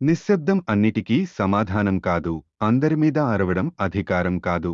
నిశ్శబ్దం అన్నిటికీ సమాధానం కాదు. అందరి మీద అరవడం అధికారం కాదు.